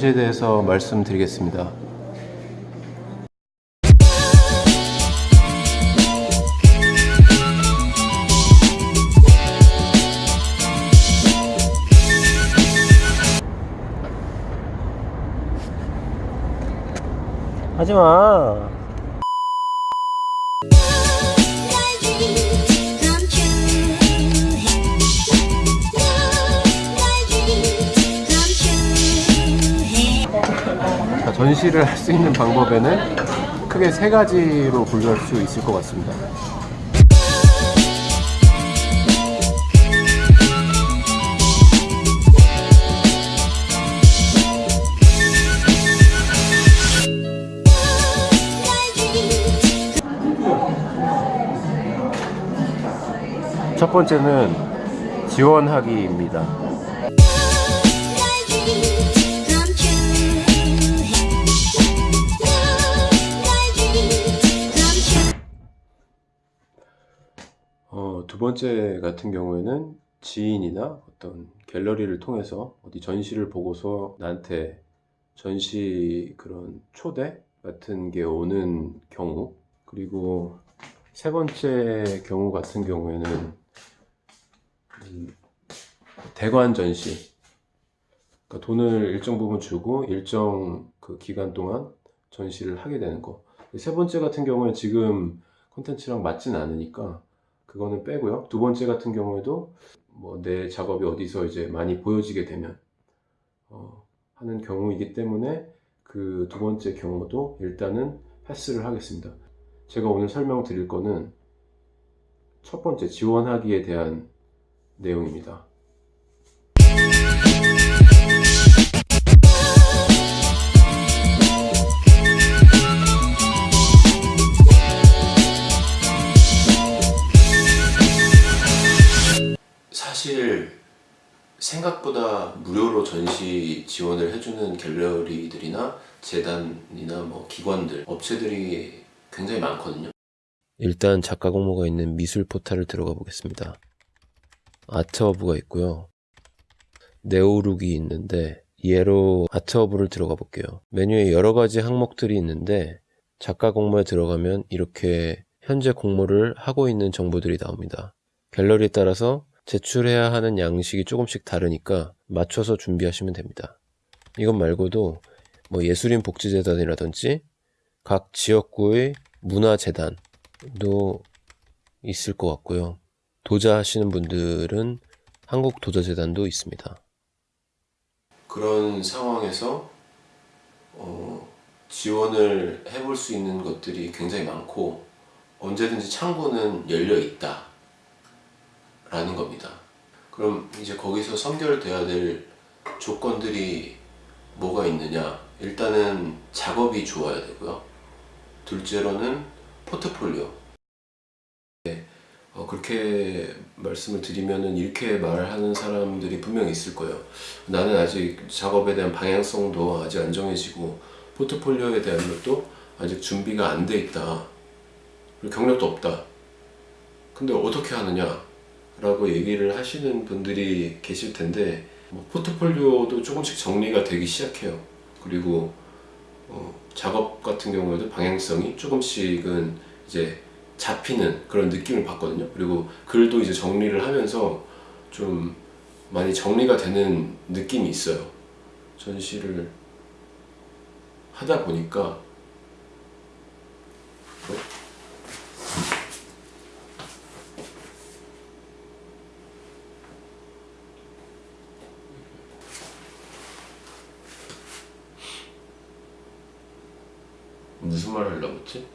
전시에 대해서 말씀드리겠습니다. 하지마. 전시를 할 수 있는 방법에는 크게 세 가지로 분류할 수 있을 것 같습니다. 첫 번째는 지원하기입니다. 어, 두 번째 같은 경우에는 지인이나 어떤 갤러리를 통해서 어디 전시를 보고서 나한테 전시 그런 초대 같은 게 오는 경우 그리고 세 번째 경우 같은 경우에는 음, 대관 전시 그러니까 돈을 일정 부분 주고 일정 그 기간 동안 전시를 하게 되는 거. 세 번째 같은 경우에 지금 콘텐츠랑 맞진 않으니까 그거는 빼고요. 두 번째 같은 경우에도 뭐 내 작업이 어디서 이제 많이 보여지게 되면 어, 하는 경우이기 때문에 그 두 번째 경우도 일단은 패스를 하겠습니다. 제가 오늘 설명드릴 거는 첫 번째 지원하기에 대한 내용입니다. 생각보다 무료로 전시 지원을 해주는 갤러리들이나 재단이나 뭐 기관들, 업체들이 굉장히 많거든요. 일단 작가 공모가 있는 미술 포탈을 들어가 보겠습니다. 아트허브가 있고요. 네오룩이 있는데 예로 아트허브를 들어가 볼게요. 메뉴에 여러 가지 항목들이 있는데 작가 공모에 들어가면 이렇게 현재 공모를 하고 있는 정보들이 나옵니다. 갤러리에 따라서 제출해야 하는 양식이 조금씩 다르니까 맞춰서 준비하시면 됩니다. 이것 말고도 뭐 예술인 복지재단이라든지 각 지역구의 문화재단도 있을 것 같고요. 도자 하시는 분들은 한국 도자재단도 있습니다. 그런 상황에서 어, 지원을 해볼 수 있는 것들이 굉장히 많고 언제든지 창구는 열려 있다. 라는 겁니다. 그럼 이제 거기서 선결돼야 될 조건들이 뭐가 있느냐? 일단은 작업이 좋아야 되고요. 둘째로는 포트폴리오. 네, 어, 그렇게 말씀을 드리면은 이렇게 말하는 사람들이 분명히 있을 거예요. 나는 아직 작업에 대한 방향성도 아직 안 정해지고 포트폴리오에 대한 것도 아직 준비가 안 돼 있다. 경력도 없다. 근데 어떻게 하느냐? 라고 얘기를 하시는 분들이 계실 텐데 뭐 포트폴리오도 조금씩 정리가 되기 시작해요. 그리고 어, 작업 같은 경우에도 방향성이 조금씩은 이제 잡히는 그런 느낌을 받거든요. 그리고 글도 이제 정리를 하면서 좀 많이 정리가 되는 느낌이 있어요. 전시를 하다 보니까 무슨 말을 하려고 했지?